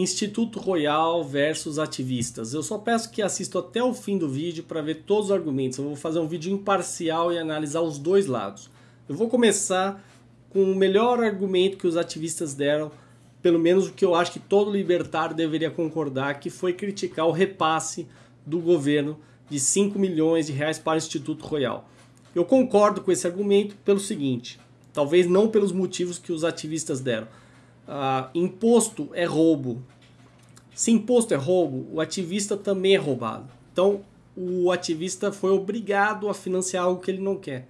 Instituto Royal versus ativistas. Eu só peço que assista até o fim do vídeo para ver todos os argumentos. Eu vou fazer um vídeo imparcial e analisar os dois lados. Eu vou começar com o melhor argumento que os ativistas deram, pelo menos o que eu acho que todo libertário deveria concordar, que foi criticar o repasse do governo de 5 milhões de reais para o Instituto Royal. Eu concordo com esse argumento pelo seguinte, talvez não pelos motivos que os ativistas deram ah, imposto é roubo. Se imposto é roubo, o ativista também é roubado. Então, o ativista foi obrigado a financiar algo que ele não quer.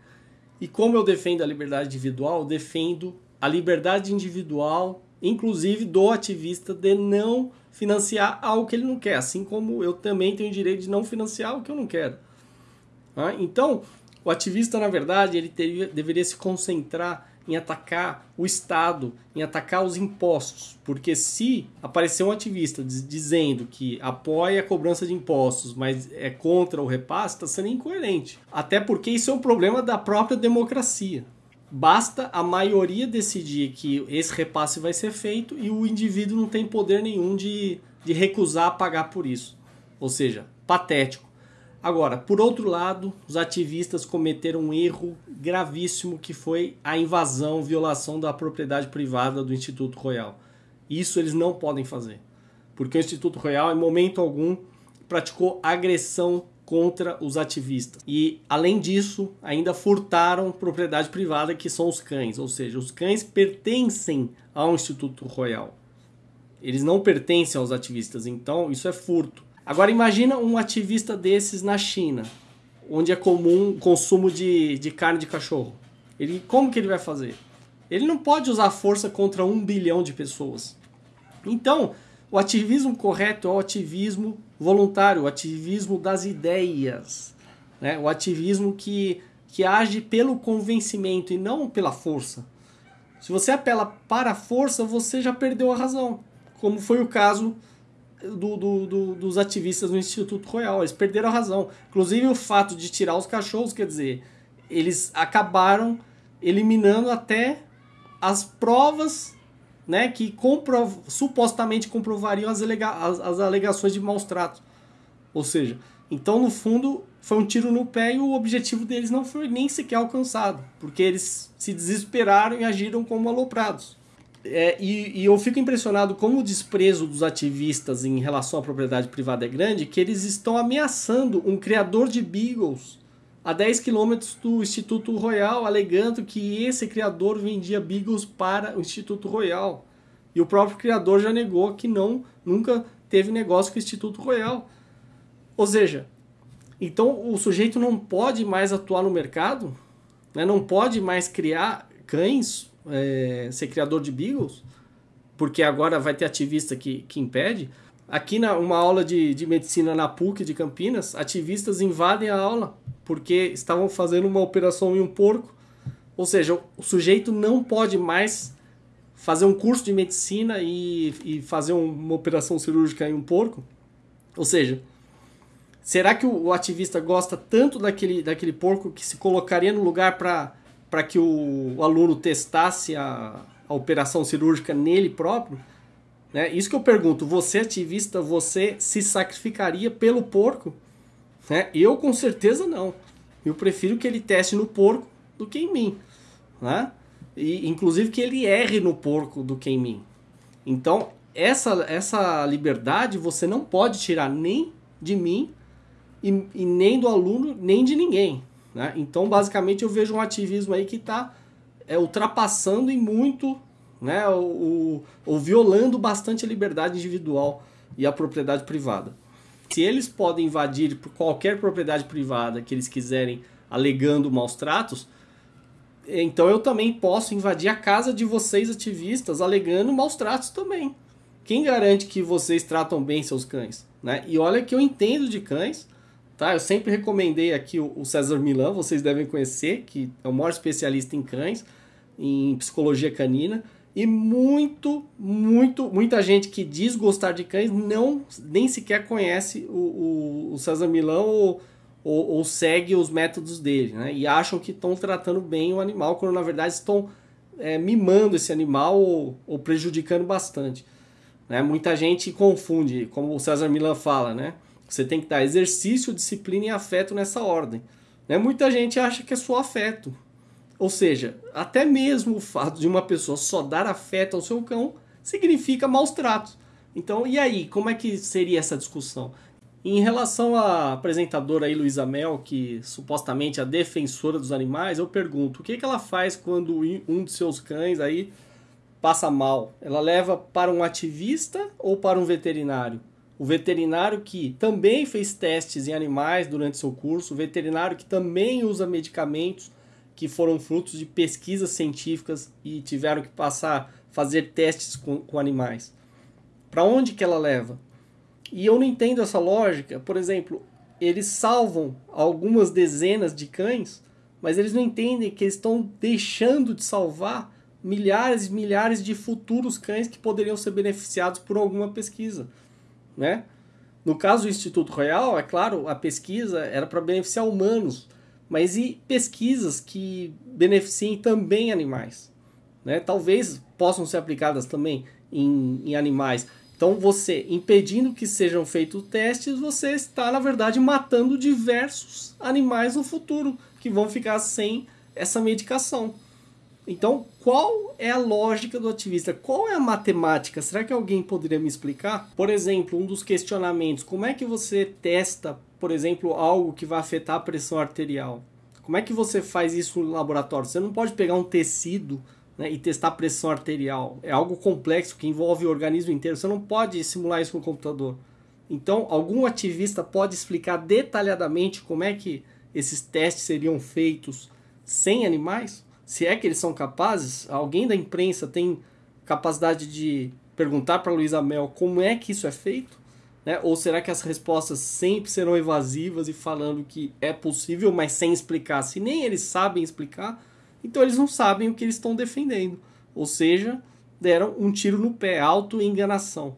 E como eu defendo a liberdade individual, defendo a liberdade individual, inclusive do ativista, de não financiar algo que ele não quer, assim como eu também tenho o direito de não financiar o que eu não quero. Ah, então, o ativista, na verdade, ele teria, deveria se concentrar em atacar o Estado, em atacar os impostos. Porque se aparecer um ativista dizendo que apoia a cobrança de impostos, mas é contra o repasse, está sendo incoerente. Até porque isso é um problema da própria democracia. Basta a maioria decidir que esse repasse vai ser feito e o indivíduo não tem poder nenhum de, de recusar pagar por isso. Ou seja, patético. Agora, por outro lado, os ativistas cometeram um erro gravíssimo que foi a invasão, violação da propriedade privada do Instituto Royal. Isso eles não podem fazer, porque o Instituto Royal, em momento algum, praticou agressão contra os ativistas. E, além disso, ainda furtaram propriedade privada, que são os cães. Ou seja, os cães pertencem ao Instituto Royal. Eles não pertencem aos ativistas, então isso é furto. Agora imagina um ativista desses na China, onde é comum o consumo de, de carne de cachorro. Ele, como que ele vai fazer? Ele não pode usar força contra um bilhão de pessoas. Então, o ativismo correto é o ativismo voluntário, o ativismo das ideias, né? o ativismo que, que age pelo convencimento e não pela força. Se você apela para a força, você já perdeu a razão, como foi o caso do, do, do, dos ativistas no Instituto Royal. Eles perderam a razão. Inclusive o fato de tirar os cachorros, quer dizer, eles acabaram eliminando até as provas né, que comprov supostamente comprovariam as, as, as alegações de maus tratos. Ou seja, então no fundo foi um tiro no pé e o objetivo deles não foi nem sequer alcançado, porque eles se desesperaram e agiram como aloprados. É, e, e, eu fico impressionado como o desprezo dos ativistas em relação à propriedade privada é grande, que eles estão ameaçando um criador de beagles a 10 quilômetros do Instituto Royal, alegando que esse criador vendia beagles para o Instituto Royal. E o próprio criador já negou que não nunca teve negócio com o Instituto Royal. Ou seja, então o sujeito não pode mais atuar no mercado, né? não pode mais criar cães é, ser criador de Beagles, porque agora vai ter ativista que, que impede. Aqui na uma aula de, de medicina na PUC de Campinas, ativistas invadem a aula porque estavam fazendo uma operação em um porco. Ou seja, o sujeito não pode mais fazer um curso de medicina e, e fazer uma operação cirúrgica em um porco. Ou seja, será que o, o ativista gosta tanto daquele, daquele porco que se colocaria no lugar para para que o, o, aluno testasse a, a operação cirúrgica nele próprio. Né? Isso que eu pergunto, você ativista, você se sacrificaria pelo porco? Né? Eu com certeza não. Eu prefiro que ele teste no porco do que em mim. Né? E, inclusive que ele erre no porco do que em mim. Então, essa, essa liberdade você não pode tirar nem de mim e, e nem do aluno, nem de ninguém. Né? Então, basicamente, eu vejo um ativismo aí que está é, ultrapassando em muito, né, o, o, violando bastante a liberdade individual e a propriedade privada. Se eles podem invadir qualquer propriedade privada que eles quiserem, alegando maus tratos, então eu também posso invadir a casa de vocês ativistas alegando maus tratos também. Quem garante que vocês tratam bem seus cães? Né? E olha que eu entendo de cães, Tá? Eu sempre recomendei aqui o, César Milan, vocês devem conhecer, que é o maior especialista em cães, em psicologia canina. E muito, muito, muita gente que diz gostar de cães não nem sequer conhece o, o, o César Milão ou, ou, ou, segue os métodos dele, né? E acham que estão tratando bem o animal, quando na verdade estão é, mimando esse animal ou, ou prejudicando bastante. Né? Muita gente confunde, como o César Milan fala, né? Você tem que dar exercício, disciplina e afeto nessa ordem. Né? Muita gente acha que é só afeto. Ou seja, até mesmo o fato de uma pessoa só dar afeto ao seu cão significa maus tratos. Então, e aí, como é que seria essa discussão? Em relação à apresentadora aí, Luísa Mel, que supostamente é a defensora dos animais, eu pergunto, o que, que ela faz quando um de seus cães aí passa mal? Ela leva para um ativista ou para um veterinário? O veterinário que também fez testes em animais durante seu curso, o veterinário que também usa medicamentos que foram frutos de pesquisas científicas e tiveram que passar, fazer testes com, com animais. Para onde que ela leva? E eu não entendo essa lógica. Por exemplo, eles salvam algumas dezenas de cães, mas eles não entendem que eles estão deixando de salvar milhares e milhares de futuros cães que poderiam ser beneficiados por alguma pesquisa, né? No caso do Instituto Royal, é claro, a pesquisa era para beneficiar humanos, mas e pesquisas que beneficiem também animais, né? Talvez possam ser aplicadas também em, em animais, então, você impedindo que sejam feitos testes, você está, na verdade, matando diversos animais no futuro que vão ficar sem essa medicação. Então, qual é a lógica do ativista? Qual é a matemática? Será que alguém poderia me explicar? Por exemplo, um dos questionamentos: como é que você testa, por exemplo, algo que vai afetar a pressão arterial? Como é que você faz isso no laboratório? Você não pode pegar um tecido né, e testar pressão arterial. É algo complexo que envolve o organismo inteiro. Você não pode simular isso no computador. Então, algum ativista pode explicar detalhadamente como é que esses testes seriam feitos sem animais? Se é que eles são capazes? Alguém da imprensa tem capacidade de perguntar para Luísa Mel como é que isso é feito? Né? Ou será que as respostas sempre serão evasivas e falando que é possível, mas sem explicar? Se nem eles sabem explicar, então eles não sabem o que eles estão defendendo. Ou seja, deram um tiro no pé, auto-enganação.